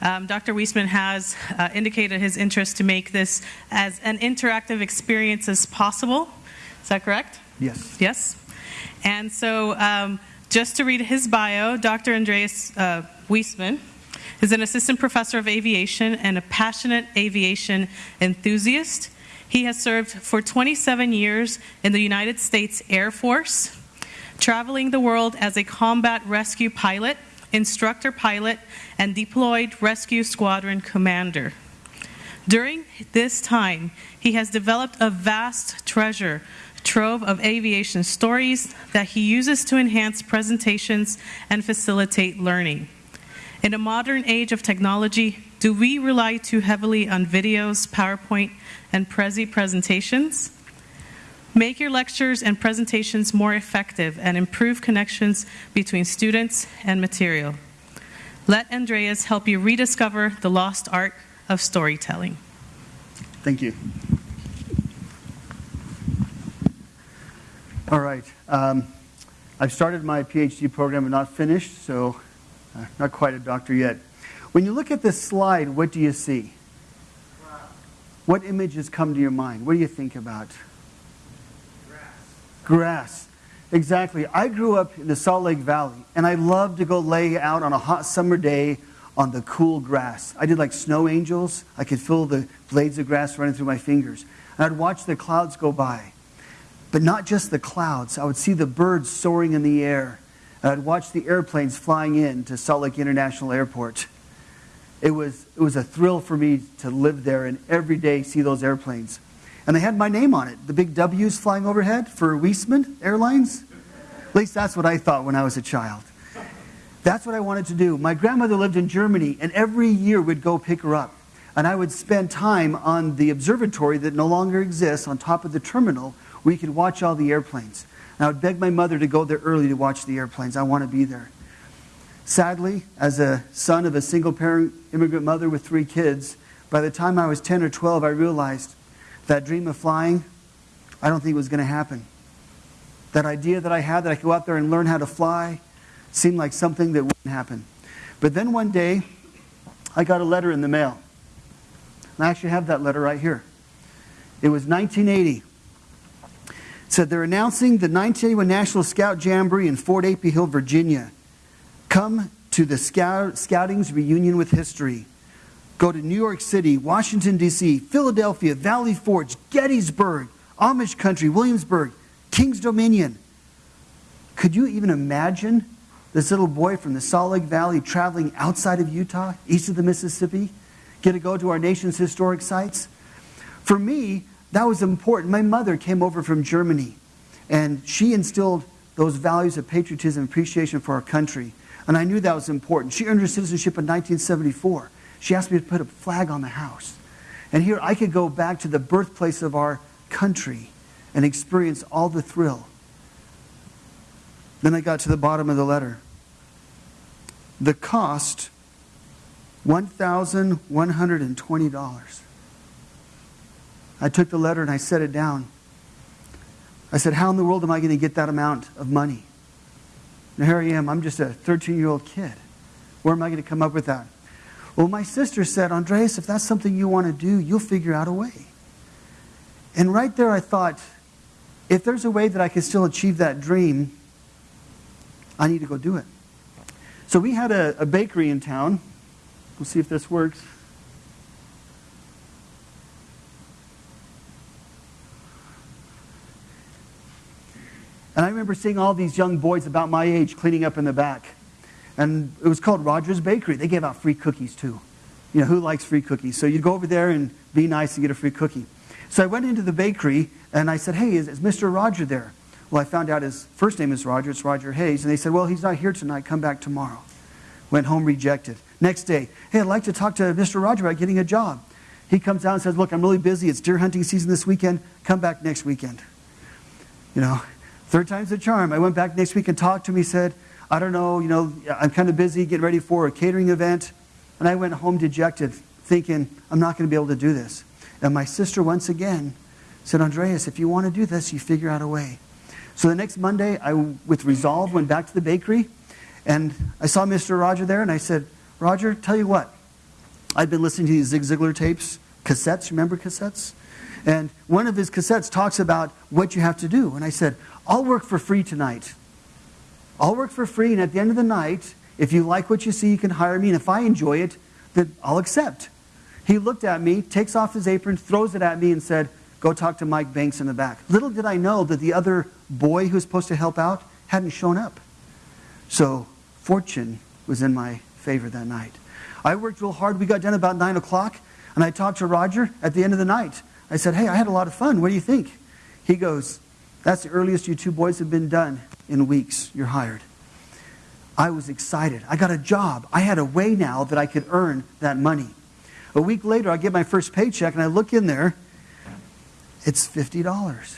Um, Dr. Weisman has uh, indicated his interest to make this as an interactive experience as possible. Is that correct? Yes. Yes. And so, um, just to read his bio, Dr. Andreas uh, Weisman is an assistant professor of aviation and a passionate aviation enthusiast. He has served for 27 years in the United States Air Force, traveling the world as a combat rescue pilot, instructor pilot, and deployed rescue squadron commander. During this time, he has developed a vast treasure trove of aviation stories that he uses to enhance presentations and facilitate learning. In a modern age of technology, do we rely too heavily on videos, PowerPoint, and Prezi presentations? Make your lectures and presentations more effective and improve connections between students and material. Let Andreas help you rediscover the lost art of storytelling. Thank you. All right. Um, I've started my PhD program and not finished, so uh, not quite a doctor yet. When you look at this slide, what do you see? What images come to your mind? What do you think about? Grass. Exactly. I grew up in the Salt Lake Valley, and I loved to go lay out on a hot summer day on the cool grass. I did like snow angels. I could feel the blades of grass running through my fingers. And I'd watch the clouds go by. But not just the clouds. I would see the birds soaring in the air. And I'd watch the airplanes flying in to Salt Lake International Airport it was, it was a thrill for me to live there and every day see those airplanes. And they had my name on it, the big W's flying overhead for Weisman Airlines. At least that's what I thought when I was a child. That's what I wanted to do. My grandmother lived in Germany, and every year we'd go pick her up. And I would spend time on the observatory that no longer exists on top of the terminal where you could watch all the airplanes. And I would beg my mother to go there early to watch the airplanes. I want to be there. Sadly, as a son of a single parent immigrant mother with three kids, by the time I was 10 or 12, I realized that dream of flying, I don't think it was going to happen. That idea that I had that I could go out there and learn how to fly seemed like something that wouldn't happen. But then one day, I got a letter in the mail. And I actually have that letter right here. It was 1980. It said they're announcing the 1981 National Scout Jamboree in Fort A.P. Hill, Virginia. Come to the scout, Scouting's reunion with history. Go to New York City, Washington, D.C., Philadelphia, Valley Forge, Gettysburg, Amish Country, Williamsburg, King's Dominion. Could you even imagine this little boy from the Salt Lake Valley traveling outside of Utah, east of the Mississippi, get to go to our nation's historic sites? For me, that was important. My mother came over from Germany, and she instilled those values of patriotism and appreciation for our country. And I knew that was important. She earned her citizenship in 1974. She asked me to put a flag on the house. And here I could go back to the birthplace of our country and experience all the thrill. Then I got to the bottom of the letter. The cost $1,120. I took the letter and I set it down. I said, How in the world am I going to get that amount of money? And here I am, I'm just a 13 year old kid. Where am I going to come up with that? Well, my sister said, Andreas, if that's something you want to do, you'll figure out a way. And right there, I thought, if there's a way that I can still achieve that dream, I need to go do it. So we had a, a bakery in town. We'll see if this works. And I remember seeing all these young boys about my age cleaning up in the back. And it was called Rogers Bakery. They gave out free cookies too. You know, who likes free cookies? So you'd go over there and be nice and get a free cookie. So I went into the bakery and I said, Hey, is, is Mr. Roger there? Well, I found out his first name is Roger. It's Roger Hayes. And they said, Well, he's not here tonight. Come back tomorrow. Went home rejected. Next day, Hey, I'd like to talk to Mr. Roger about getting a job. He comes out and says, Look, I'm really busy. It's deer hunting season this weekend. Come back next weekend. You know, Third time's the charm. I went back next week and talked to him. He said, I don't know, you know, I'm kind of busy getting ready for a catering event. And I went home dejected, thinking, I'm not going to be able to do this. And my sister, once again, said, Andreas, if you want to do this, you figure out a way. So the next Monday, I, with resolve, went back to the bakery. And I saw Mr. Roger there, and I said, Roger, tell you what, I'd been listening to these Zig Ziglar tapes, cassettes, remember cassettes? And one of his cassettes talks about what you have to do. And I said, I'll work for free tonight. I'll work for free, and at the end of the night, if you like what you see, you can hire me, and if I enjoy it, then I'll accept. He looked at me, takes off his apron, throws it at me, and said, Go talk to Mike Banks in the back. Little did I know that the other boy who was supposed to help out hadn't shown up. So, fortune was in my favor that night. I worked real hard. We got done about 9 o'clock, and I talked to Roger at the end of the night. I said, Hey, I had a lot of fun. What do you think? He goes, That's the earliest you two boys have been done in weeks. You're hired. I was excited. I got a job. I had a way now that I could earn that money. A week later, I get my first paycheck, and I look in there. It's $50.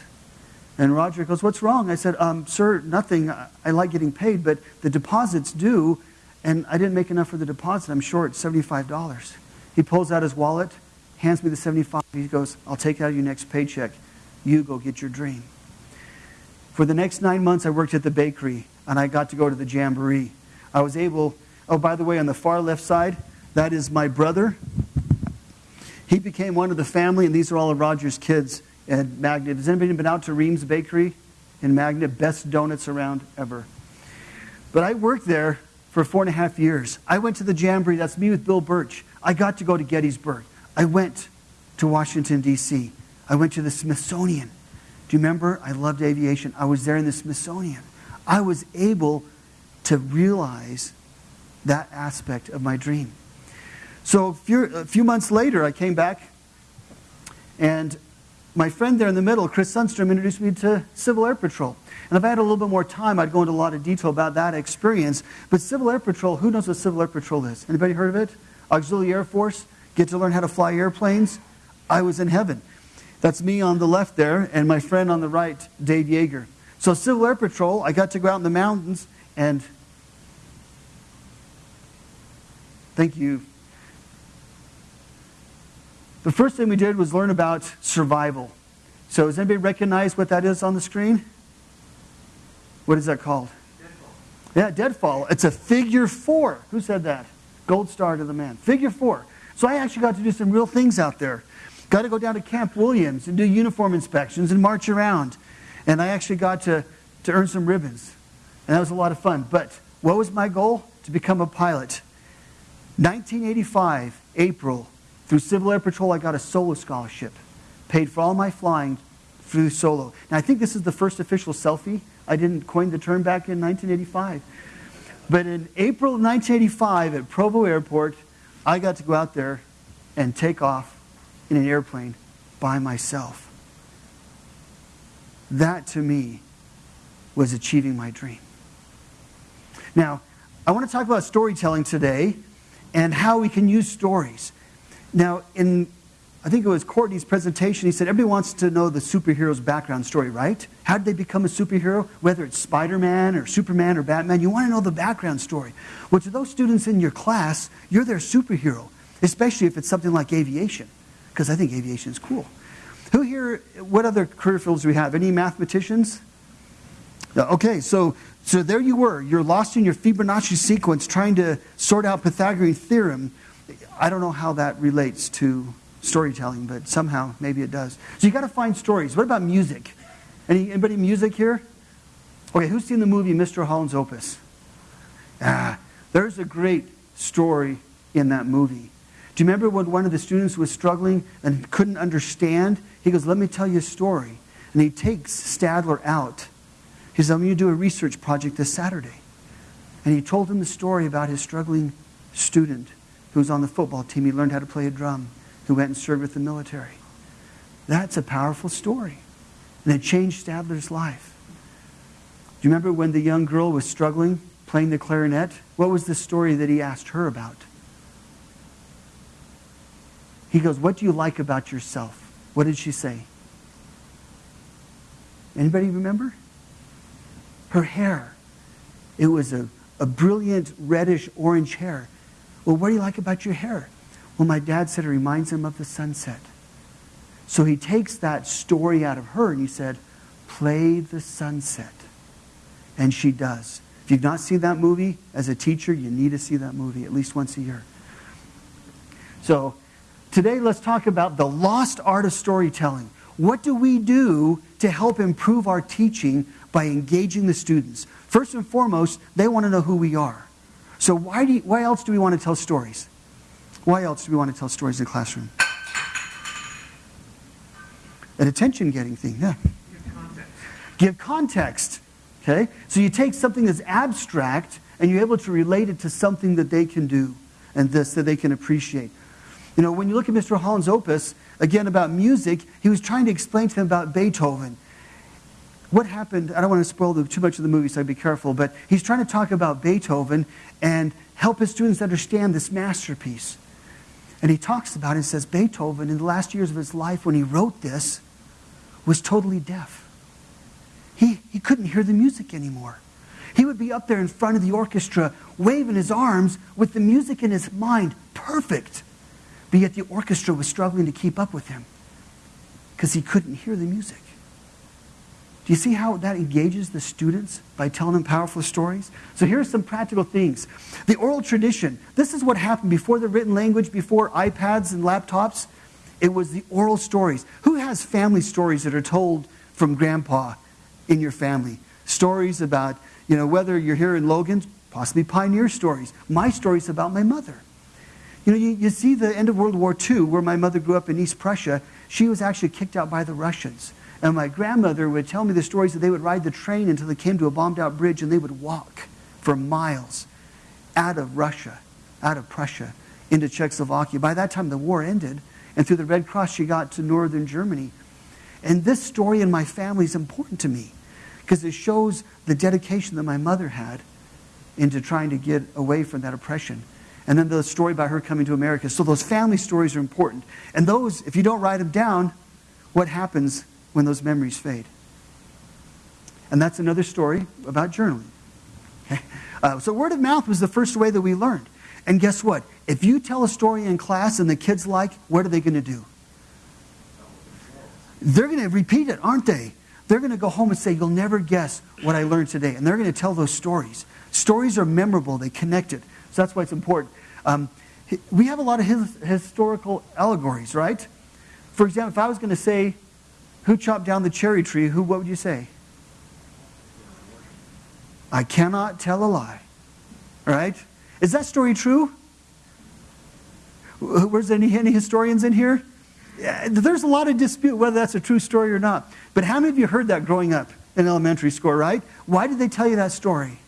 And Roger goes, What's wrong? I said, um, Sir, nothing. I like getting paid, but the deposit's due, and I didn't make enough for the deposit. I'm short $75. He pulls out his wallet, hands me the 75. He goes, I'll take out your next paycheck. You go get your dream. For the next nine months, I worked at the bakery, and I got to go to the jamboree. I was able, oh, by the way, on the far left side, that is my brother. He became one of the family, and these are all of Roger's kids at Magna. Has anybody been out to Reams Bakery in Magna? Best donuts around ever. But I worked there for four and a half years. I went to the Jamboree. That's me with Bill Birch. I got to go to Gettysburg. I went to Washington, D.C. I went to the Smithsonian. Do you remember? I loved aviation. I was there in the Smithsonian. I was able to realize that aspect of my dream. So a few, a few months later, I came back, and my friend there in the middle, Chris Sundstrom, introduced me to Civil Air Patrol. And if I had a little bit more time, I'd go into a lot of detail about that experience. But Civil Air Patrol, who knows what Civil Air Patrol is? Anybody heard of it? Auxiliary Air Force? Get to learn how to fly airplanes? I was in heaven. That's me on the left there, and my friend on the right, Dave Yeager. So Civil Air Patrol, I got to go out in the mountains and thank you the first thing we did was learn about survival. So, does anybody recognize what that is on the screen? What is that called? Deadfall. Yeah, deadfall. It's a figure four. Who said that? Gold star to the man. Figure four. So, I actually got to do some real things out there. Got to go down to Camp Williams and do uniform inspections and march around. And I actually got to, to earn some ribbons. And that was a lot of fun. But what was my goal? To become a pilot. 1985, April, through Civil Air Patrol, I got a solo scholarship, paid for all my flying through solo. Now, I think this is the first official selfie. I didn't coin the term back in 1985. But in April of 1985 at Provo Airport, I got to go out there and take off in an airplane by myself. That to me was achieving my dream. Now, I want to talk about storytelling today and how we can use stories. Now, in I think it was Courtney's presentation, he said everybody wants to know the superhero's background story, right? How did they become a superhero? Whether it's Spider Man or Superman or Batman, you want to know the background story. Well, to those students in your class, you're their superhero, especially if it's something like aviation, because I think aviation is cool. Who here, what other career fields do we have? Any mathematicians? Okay, so, so there you were. You're lost in your Fibonacci sequence trying to sort out Pythagorean theorem I don't know how that relates to storytelling, but somehow maybe it does. So you got to find stories. What about music? Any, anybody music here? Okay, who's seen the movie Mr. Holland's Opus? Ah, there's a great story in that movie. Do you remember when one of the students was struggling and couldn't understand? He goes, Let me tell you a story. And he takes Stadler out. He says, I'm going to do a research project this Saturday. And he told him the story about his struggling student who was on the football team. He learned how to play a drum, who went and served with the military. That's a powerful story. And it changed Stadler's life. Do you remember when the young girl was struggling playing the clarinet? What was the story that he asked her about? He goes, What do you like about yourself? What did she say? Anybody remember? Her hair. It was a, a brilliant reddish orange hair. Well, what do you like about your hair? Well, my dad said it reminds him of the sunset. So he takes that story out of her and he said, Play the sunset. And she does. If you've not seen that movie as a teacher, you need to see that movie at least once a year. So today let's talk about the lost art of storytelling. What do we do to help improve our teaching by engaging the students? First and foremost, they want to know who we are. So why, do you, why else do we want to tell stories? Why else do we want to tell stories in the classroom? An attention getting thing, yeah. Give context. Give context. Okay? So you take something that's abstract and you're able to relate it to something that they can do and this that they can appreciate. You know, when you look at Mr. Holland's opus, again about music, he was trying to explain to them about Beethoven. What happened, I don't want to spoil the, too much of the movie, so I'd be careful, but he's trying to talk about Beethoven and help his students understand this masterpiece. And he talks about it and says Beethoven, in the last years of his life when he wrote this, was totally deaf. He, he couldn't hear the music anymore. He would be up there in front of the orchestra, waving his arms with the music in his mind perfect. But yet the orchestra was struggling to keep up with him because he couldn't hear the music. Do you see how that engages the students by telling them powerful stories? So here are some practical things. The oral tradition. This is what happened before the written language, before iPads and laptops. It was the oral stories. Who has family stories that are told from grandpa in your family? Stories about, you know, whether you're here in Logan, possibly pioneer stories. My stories about my mother. You know, you, you see the end of World War II, where my mother grew up in East Prussia. She was actually kicked out by the Russians. And my grandmother would tell me the stories that they would ride the train until they came to a bombed out bridge and they would walk for miles out of Russia, out of Prussia, into Czechoslovakia. By that time, the war ended, and through the Red Cross, she got to northern Germany. And this story in my family is important to me because it shows the dedication that my mother had into trying to get away from that oppression. And then the story about her coming to America. So those family stories are important. And those, if you don't write them down, what happens when those memories fade? And that's another story about journaling. Okay? Uh, so word of mouth was the first way that we learned. And guess what? If you tell a story in class and the kids like, what are they going to do? They're going to repeat it, aren't they? They're going to go home and say, You'll never guess what I learned today. And they're going to tell those stories. Stories are memorable, they connect it. So that's why it's important. Um, we have a lot of his, historical allegories, right? For example, if I was going to say, Who chopped down the cherry tree? Who, what would you say? I cannot tell a lie. Right? Is that story true? Where's any, any historians in here? Yeah, there's a lot of dispute whether that's a true story or not. But how many of you heard that growing up in elementary school, right? Why did they tell you that story?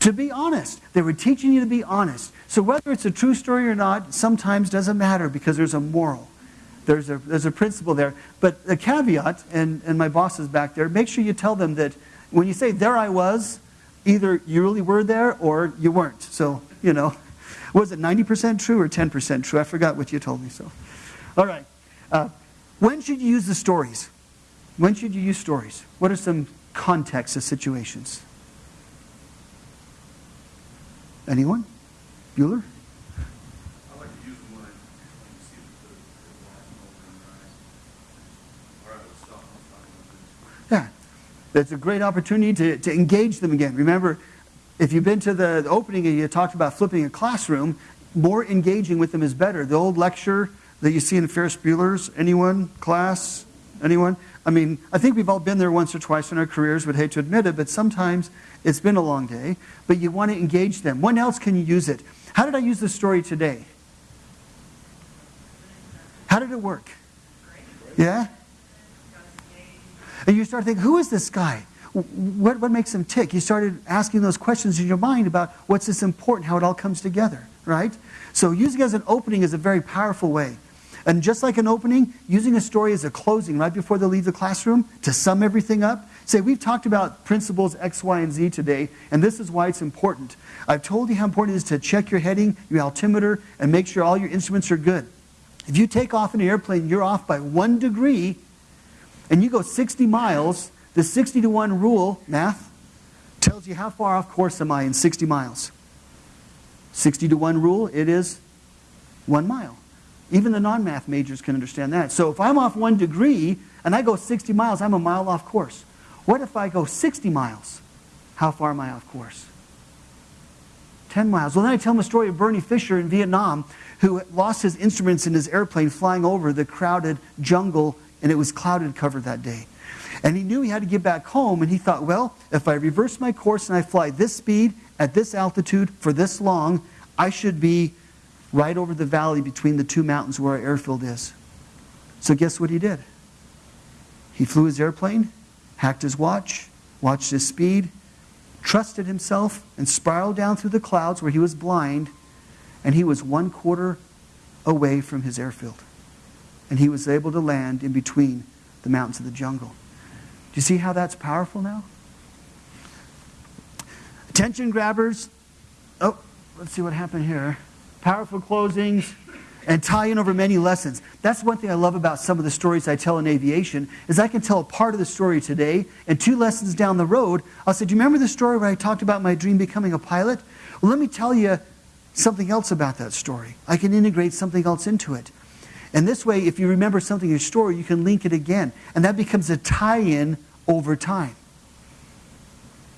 To be honest. They were teaching you to be honest. So whether it's a true story or not, sometimes doesn't matter because there's a moral. There's a, there's a principle there. But the caveat, and, and my boss is back there, make sure you tell them that when you say, there I was, either you really were there or you weren't. So, you know, was it 90% true or 10% true? I forgot what you told me. So, all right. Uh, when should you use the stories? When should you use stories? What are some contexts of situations? Anyone? Bueller? I like to use them when I, when you see the, the flashing over in your eyes. Or I would stop, I'll stop and listen. Yeah. It's a great opportunity to, to engage them again. Remember, if you've been to the, the opening and you talked about flipping a classroom, more engaging with them is better. The old lecture that you see in Ferris Bueller's, anyone? Class? Anyone? I mean, I think we've all been there once or twice in our careers, would hate to admit it, but sometimes it's been a long day, but you want to engage them. When else can you use it? How did I use this story today? How did it work? Yeah? And you start thinking, who is this guy? What, what makes him tick? You started asking those questions in your mind about what's this important, how it all comes together, right? So using it as an opening is a very powerful way. And just like an opening, using a story as a closing right before they leave the classroom to sum everything up. Say, we've talked about principles X, Y, and Z today, and this is why it's important. I've told you how important it is to check your heading, your altimeter, and make sure all your instruments are good. If you take off in an airplane, you're off by one degree, and you go 60 miles, the 60 to 1 rule, math, tells you how far off course am I in 60 miles. 60 to 1 rule, it is one mile. Even the non math majors can understand that. So if I'm off one degree and I go 60 miles, I'm a mile off course. What if I go 60 miles? How far am I off course? 10 miles. Well, then I tell him a story of Bernie Fisher in Vietnam who lost his instruments in his airplane flying over the crowded jungle, and it was clouded cover that day. And he knew he had to get back home, and he thought, well, if I reverse my course and I fly this speed at this altitude for this long, I should be right over the valley between the two mountains where our airfield is. So, guess what he did? He flew his airplane, hacked his watch, watched his speed, trusted himself, and spiraled down through the clouds where he was blind, and he was one quarter away from his airfield. And he was able to land in between the mountains of the jungle. Do you see how that's powerful now? Attention grabbers. Oh, let's see what happened here. Powerful closings and tie in over many lessons. That's one thing I love about some of the stories I tell in aviation is I can tell a part of the story today and two lessons down the road, I'll say, "Do you remember the story where I talked about my dream becoming a pilot?" Well, let me tell you something else about that story. I can integrate something else into it. And this way, if you remember something in your story, you can link it again. And that becomes a tie in over time.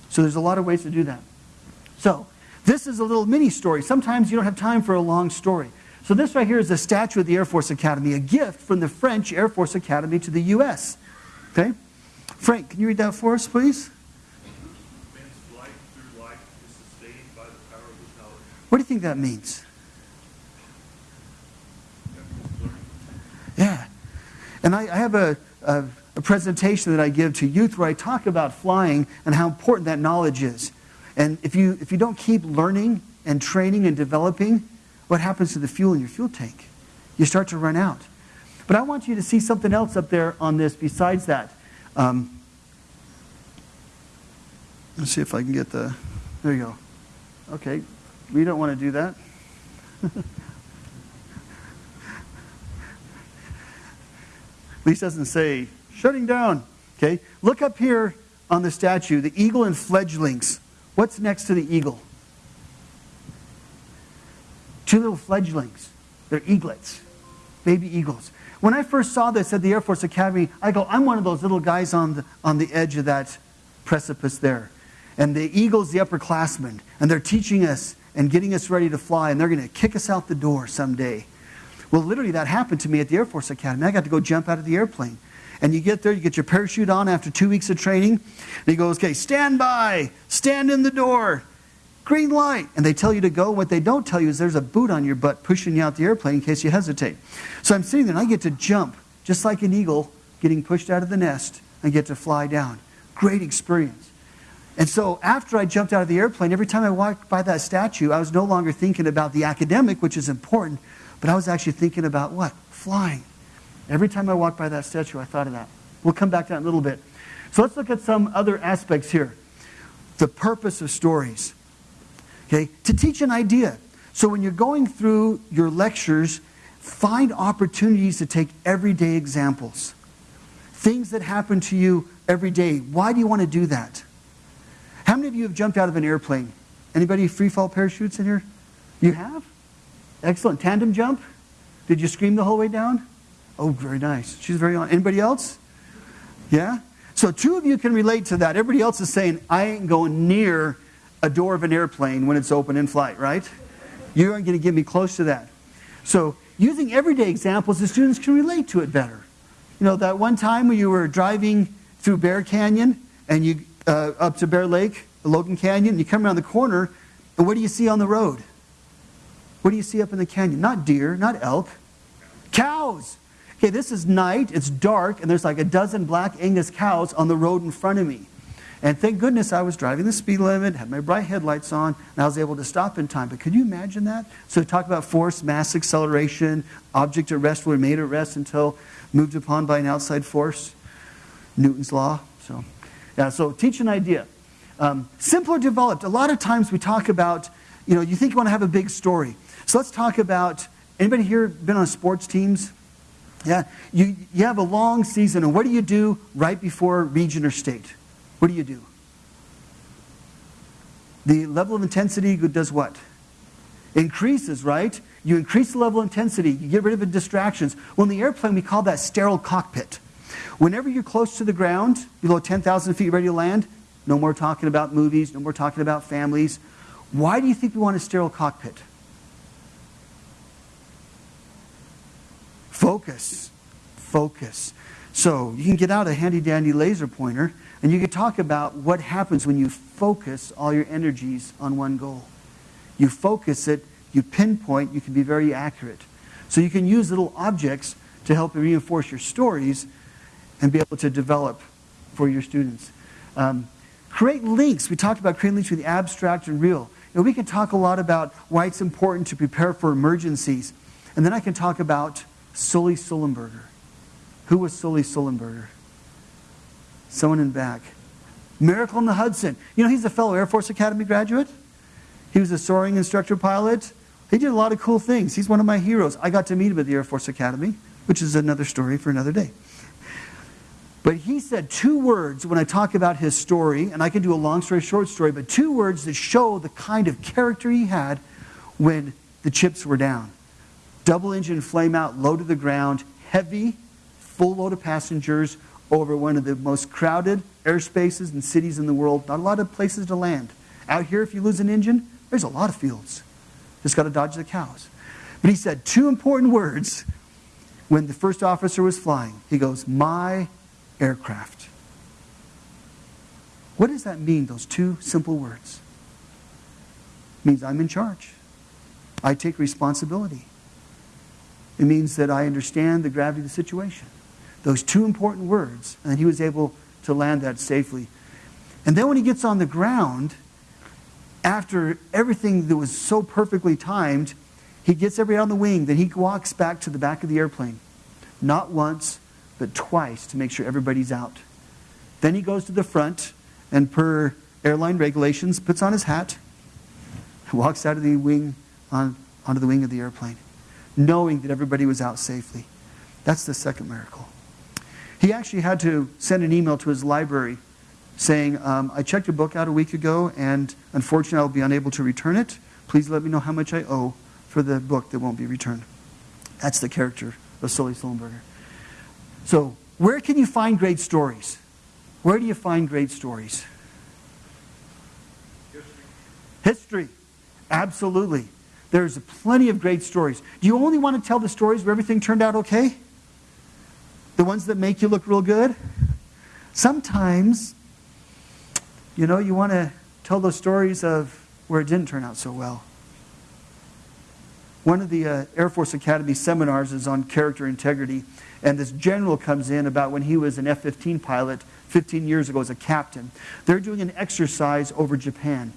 So there's a lot of ways to do that. So, this is a little mini story. Sometimes you don't have time for a long story. So, this right here is a statue of the Air Force Academy, a gift from the French Air Force Academy to the U.S. Okay? Frank, can you read that for us, please? What do you think that means? Yeah. And I, I have a, a, a presentation that I give to youth where I talk about flying and how important that knowledge is. And if you, if you don't keep learning and training and developing, what happens to the fuel in your fuel tank? You start to run out. But I want you to see something else up there on this besides that. Um, let's see if I can get the. There you go. Okay, we don't want to do that. At least doesn't say shutting down. Okay, look up here on the statue, the eagle and fledglings. What's next to the eagle? Two little fledglings. They're eaglets, baby eagles. When I first saw this at the Air Force Academy, I go, I'm one of those little guys on the, on the edge of that precipice there. And the eagle's the upperclassmen, and they're teaching us and getting us ready to fly, and they're going to kick us out the door someday. Well, literally, that happened to me at the Air Force Academy. I got to go jump out of the airplane. And you get there, you get your parachute on after two weeks of training. And he goes, okay, stand by, stand in the door, green light. And they tell you to go. What they don't tell you is there's a boot on your butt pushing you out the airplane in case you hesitate. So I'm sitting there and I get to jump, just like an eagle getting pushed out of the nest. I get to fly down. Great experience. And so after I jumped out of the airplane, every time I walked by that statue, I was no longer thinking about the academic, which is important, but I was actually thinking about what? Flying. Every time I walked by that statue, I thought of that. We'll come back to that in a little bit. So let's look at some other aspects here. The purpose of stories. Okay? To teach an idea. So when you're going through your lectures, find opportunities to take everyday examples. Things that happen to you every day. Why do you want to do that? How many of you have jumped out of an airplane? Anybody free fall parachutes in here? You have? Excellent. Tandem jump? Did you scream the whole way down? Oh, very nice. She's very on. Anybody else? Yeah? So two of you can relate to that. Everybody else is saying, I ain't going near a door of an airplane when it's open in flight, right? You aren't going to get me close to that. So using everyday examples, the students can relate to it better. You know, that one time when you were driving through Bear Canyon and you uh, up to Bear Lake, Logan Canyon, and you come around the corner, and what do you see on the road? What do you see up in the canyon? Not deer, not elk, cows. Okay, this is night, it's dark, and there's like a dozen black Angus cows on the road in front of me. And thank goodness I was driving the speed limit, had my bright headlights on, and I was able to stop in time. But could you imagine that? So talk about force, mass acceleration, object at rest were made at rest until moved upon by an outside force. Newton's law. So, yeah, so teach an idea. Um, simple or developed. A lot of times we talk about, you know, you think you want to have a big story. So let's talk about, anybody here been on sports teams? Yeah, you, you have a long season, and what do you do right before region or state? What do you do? The level of intensity does what? Increases, right? You increase the level of intensity, you get rid of the distractions. Well, in the airplane, we call that sterile cockpit. Whenever you're close to the ground, below 10,000 feet ready to land, no more talking about movies, no more talking about families. Why do you think we want a sterile cockpit? Focus. Focus. So you can get out a handy dandy laser pointer and you can talk about what happens when you focus all your energies on one goal. You focus it, you pinpoint, you can be very accurate. So you can use little objects to help reinforce your stories and be able to develop for your students. Um, create links. We talked about creating links between abstract and real. You know, we can talk a lot about why it's important to prepare for emergencies. And then I can talk about Sully Sullenberger. Who was Sully Sullenberger? Someone in back. Miracle in the Hudson. You know, he's a fellow Air Force Academy graduate. He was a soaring instructor pilot. He did a lot of cool things. He's one of my heroes. I got to meet him at the Air Force Academy, which is another story for another day. But he said two words when I talk about his story, and I can do a long story, short story, but two words that show the kind of character he had when the chips were down. Double engine flame out, low to the ground, heavy, full load of passengers over one of the most crowded airspaces and cities in the world. Not a lot of places to land. Out here, if you lose an engine, there's a lot of fields. Just got to dodge the cows. But he said two important words when the first officer was flying. He goes, My aircraft. What does that mean, those two simple words? It means I'm in charge. I take responsibility. It means that I understand the gravity of the situation. Those two important words, and he was able to land that safely. And then when he gets on the ground, after everything that was so perfectly timed, he gets everybody on the wing, then he walks back to the back of the airplane. Not once, but twice to make sure everybody's out. Then he goes to the front and, per airline regulations, puts on his hat, and walks out of the wing on, onto the wing of the airplane, knowing that everybody was out safely. That's the second miracle. He actually had to send an email to his library saying, um, I checked your book out a week ago, and unfortunately, I'll be unable to return it. Please let me know how much I owe for the book that won't be returned. That's the character of Sully Sullenberger. So, where can you find great stories? Where do you find great stories? History. History. Absolutely. There's plenty of great stories. Do you only want to tell the stories where everything turned out okay? The ones that make you look real good? Sometimes you know, you want to tell those stories of where it didn't turn out so well. One of the uh, Air Force Academy seminars is on character integrity, and this general comes in about when he was an F 15 pilot 15 years ago as a captain. They're doing an exercise over Japan.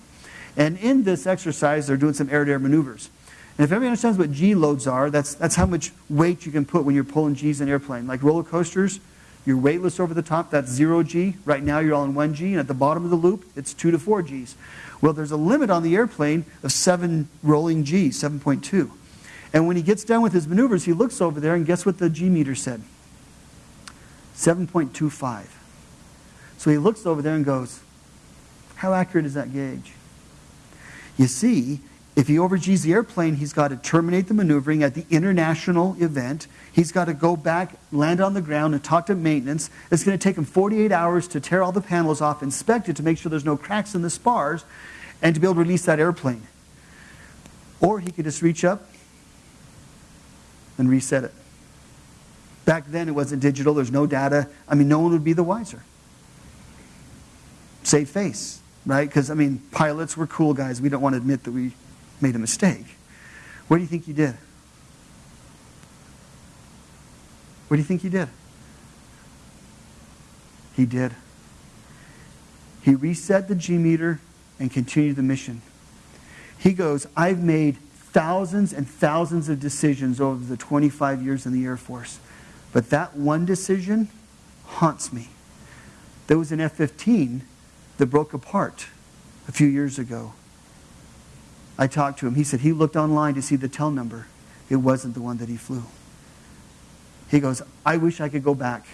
And in this exercise, they're doing some air to air maneuvers. And if everybody understands what G loads are, that's, that's how much weight you can put when you're pulling G's in an airplane. Like roller coasters, you're weightless over the top, that's 0 G. Right now you're all in 1 G, and at the bottom of the loop, it's 2 to 4 Gs. Well, there's a limit on the airplane of 7 rolling G, 7.2. And when he gets done with his maneuvers, he looks over there, and guess what the G meter said? 7.25. So he looks over there and goes, How accurate is that gauge? You see, if he overGs the airplane, he's got to terminate the maneuvering at the international event. He's got to go back, land on the ground, and talk to maintenance. It's going to take him 48 hours to tear all the panels off, inspect it to make sure there's no cracks in the spars, and to be able to release that airplane. Or he could just reach up and reset it. Back then, it wasn't digital, there's no data. I mean, no one would be the wiser. Save face, right? Because, I mean, pilots were cool guys. We don't want to admit that we made a mistake. What do you think you did? What do you think he did? He did. He reset the G meter and continued the mission. He goes, I've made thousands and thousands of decisions over the 25 years in the Air Force, but that one decision haunts me. There was an F 15 that broke apart a few years ago. I talked to him. He said he looked online to see the tail number. It wasn't the one that he flew. He goes, I wish I could go back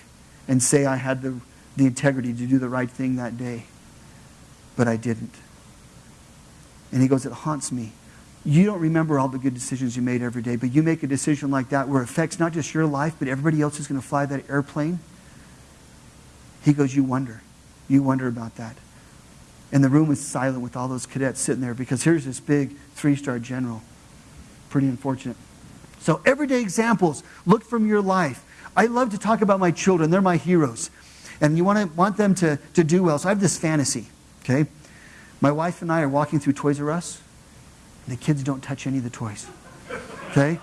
and say I had the, the integrity to do the right thing that day, but I didn't. And he goes, It haunts me. You don't remember all the good decisions you made every day, but you make a decision like that where it affects not just your life, but everybody else who's going to fly that airplane. He goes, You wonder. You wonder about that. And the room was silent with all those cadets sitting there because here's this big three star general. Pretty unfortunate. So, everyday examples. Look from your life. I love to talk about my children, they're my heroes. And you want, to, want them to, to do well. So, I have this fantasy, okay? My wife and I are walking through Toys R Us, and the kids don't touch any of the toys, okay?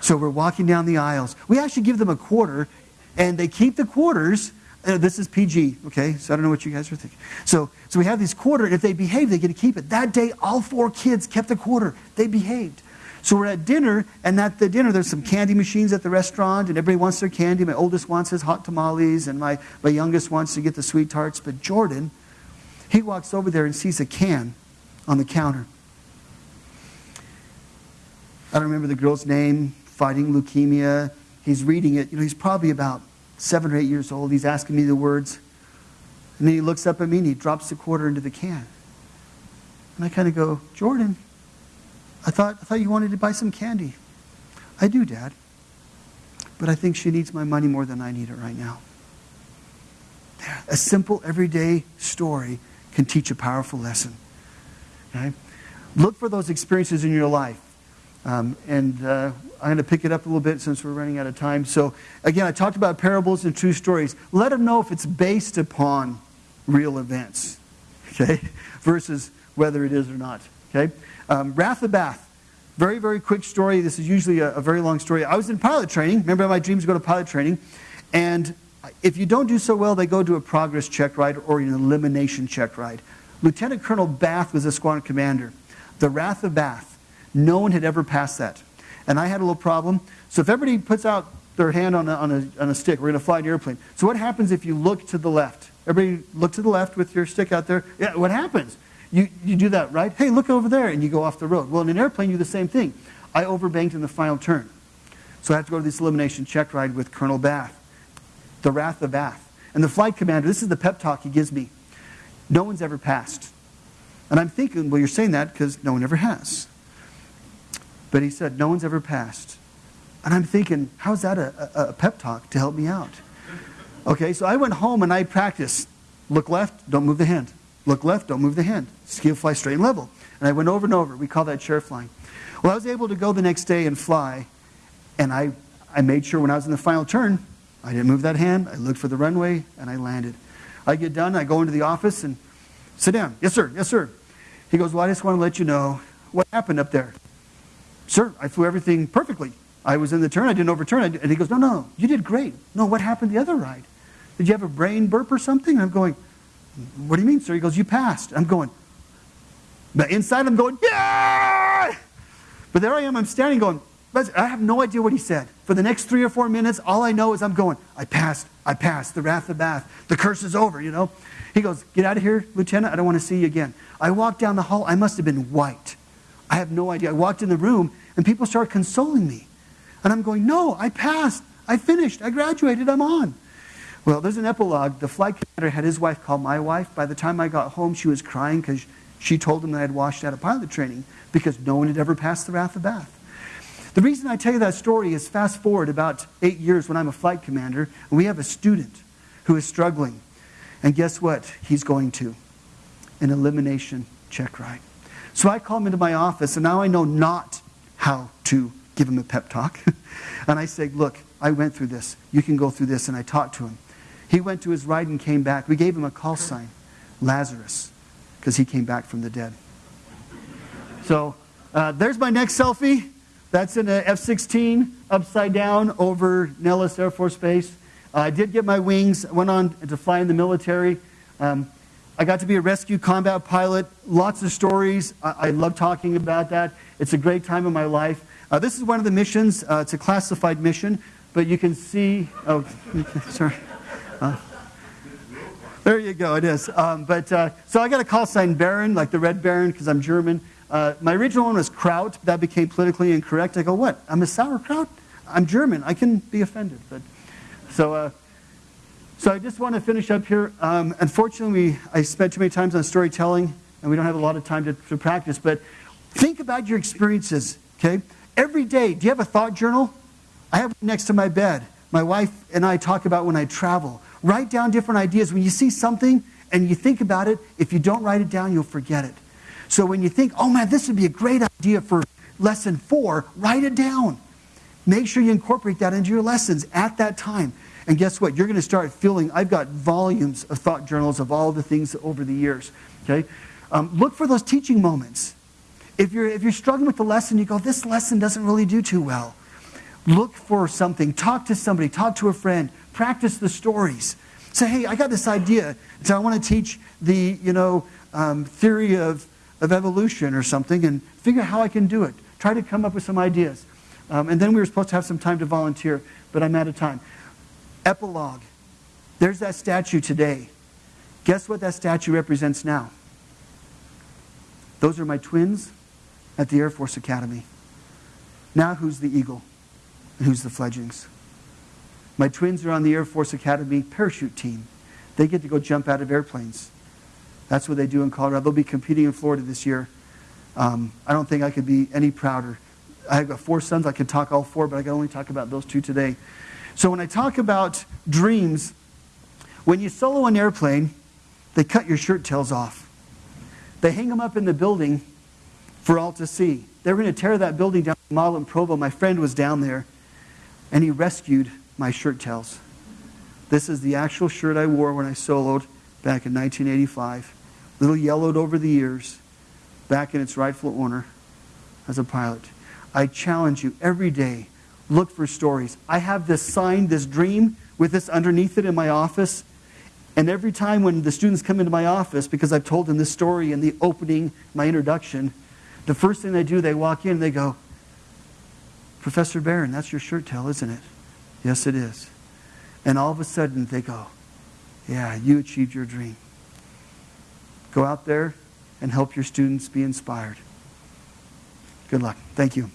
So, we're walking down the aisles. We actually give them a quarter, and they keep the quarters uh, this is PG, okay? So I don't know what you guys are thinking. So, so we have these quarter, and if they behave, they get to keep it. That day, all four kids kept the quarter. They behaved. So we're at dinner, and at the dinner, there's some candy machines at the restaurant, and everybody wants their candy. My oldest wants his hot tamales, and my, my youngest wants to get the sweet tarts. But Jordan, he walks over there and sees a can on the counter. I don't remember the girl's name, fighting leukemia. He's reading it. You know, he's probably about seven or eight years old. He's asking me the words. And then he looks up at me and he drops the quarter into the can. And I kind of go, Jordan, I thought, I thought you wanted to buy some candy. I do, Dad. But I think she needs my money more than I need it right now. A simple, everyday story can teach a powerful lesson. Okay? Look for those experiences in your life. Um, and uh, I'm going to pick it up a little bit since we're running out of time. So, again, I talked about parables and true stories. Let them know if it's based upon real events, okay, versus whether it is or not, okay? Um, Wrath of Bath. Very, very quick story. This is usually a, a very long story. I was in pilot training. Remember, my dreams go to pilot training. And if you don't do so well, they go to a progress check ride or an elimination check ride. Lieutenant Colonel Bath was a squadron commander. The Wrath of Bath. No one had ever passed that and I had a little problem. So if everybody puts out their hand on a, on a, on a stick, we're going to fly an airplane. So what happens if you look to the left? Everybody look to the left with your stick out there. Yeah, what happens? You, you do that, right? Hey, look over there, and you go off the road. Well, in an airplane, you do the same thing. I overbanked in the final turn. So I have to go to this elimination check ride with Colonel Bath, the Wrath of Bath. And the flight commander, this is the pep talk he gives me. No one's ever passed. And I'm thinking, well, you're saying that because no one ever has. But he said, No one's ever passed. And I'm thinking, how's that a, a, a pep talk to help me out? Okay, so I went home and I practiced. Look left, don't move the hand. Look left, don't move the hand. Ski fly straight and level. And I went over and over. We call that chair flying. Well, I was able to go the next day and fly. And I, I made sure when I was in the final turn, I didn't move that hand. I looked for the runway and I landed. I get done, I go into the office and sit down. Yes, sir. Yes, sir. He goes, Well, I just want to let you know what happened up there. Sir, I flew everything perfectly. I was in the turn, I didn't overturn. And he goes, No, no, you did great. No, what happened the other ride? Did you have a brain burp or something? And I'm going, What do you mean, sir? He goes, You passed. I'm going, But inside I'm going, Yeah! But there I am, I'm standing going, I have no idea what he said. For the next three or four minutes, all I know is I'm going, I passed, I passed, the wrath of Bath, the curse is over, you know? He goes, Get out of here, Lieutenant, I don't want to see you again. I walked down the hall, I must have been white. I have no idea. I walked in the room and people started consoling me. And I'm going, no, I passed. I finished. I graduated. I'm on. Well, there's an epilogue. The flight commander had his wife call my wife. By the time I got home, she was crying because she told him that I had washed out of pilot training because no one had ever passed the Wrath of Bath. The reason I tell you that story is fast forward about eight years when I'm a flight commander, and we have a student who is struggling. And guess what? He's going to an elimination check ride. So I call him into my office, and now I know not how to give him a pep talk. and I say, Look, I went through this. You can go through this. And I talked to him. He went to his ride and came back. We gave him a call sign Lazarus, because he came back from the dead. So uh, there's my next selfie. That's in an F 16 upside down over Nellis Air Force Base. Uh, I did get my wings, went on to fly in the military. Um, I got to be a rescue combat pilot. Lots of stories. I, I love talking about that. It's a great time in my life. Uh, this is one of the missions. Uh, it's a classified mission, but you can see. Oh, sorry. Uh, there you go. It is. Um, but uh, so I got a call sign Baron, like the Red Baron, because I'm German. Uh, my original one was Kraut. That became politically incorrect. I go, what? I'm a sauerkraut. I'm German. I can be offended. But so uh, so I just want to finish up here. Um, unfortunately, I spent too many times on storytelling, and we don't have a lot of time to, to practice. But think about your experiences, okay? Every day, do you have a thought journal? I have one next to my bed. My wife and I talk about when I travel. Write down different ideas. When you see something and you think about it, if you don't write it down, you'll forget it. So when you think, oh man, this would be a great idea for lesson four, write it down. Make sure you incorporate that into your lessons at that time. And guess what? You're going to start feeling, I've got volumes of thought journals of all the things over the years. Okay? Um, look for those teaching moments. If you're, if you're struggling with the lesson, you go, this lesson doesn't really do too well. Look for something. Talk to somebody. Talk to a friend. Practice the stories. Say, hey, I got this idea. So I want to teach the, you know, um, theory of, of evolution or something and figure out how I can do it. Try to come up with some ideas. Um, and then we were supposed to have some time to volunteer, but I'm out of time. Epilogue. There's that statue today. Guess what that statue represents now? Those are my twins at the Air Force Academy. Now, who's the eagle and who's the fledglings? My twins are on the Air Force Academy parachute team. They get to go jump out of airplanes. That's what they do in Colorado. They'll be competing in Florida this year. Um, I don't think I could be any prouder. I have got four sons. I could talk all four, but I can only talk about those two today. So when I talk about dreams, when you solo an airplane, they cut your shirt tails off. They hang them up in the building for all to see. They were going to tear that building down, Model in Provo. My friend was down there, and he rescued my shirt tails. This is the actual shirt I wore when I soloed back in 1985. A little yellowed over the years, back in its rightful owner as a pilot. I challenge you every day look for stories. I have this sign, this dream, with this underneath it in my office. And every time when the students come into my office, because I've told them this story in the opening, my introduction, the first thing they do, they walk in and they go, Professor Barron, that's your shirt tail, isn't it? Yes, it is. And all of a sudden they go, Yeah, you achieved your dream. Go out there and help your students be inspired. Good luck. Thank you.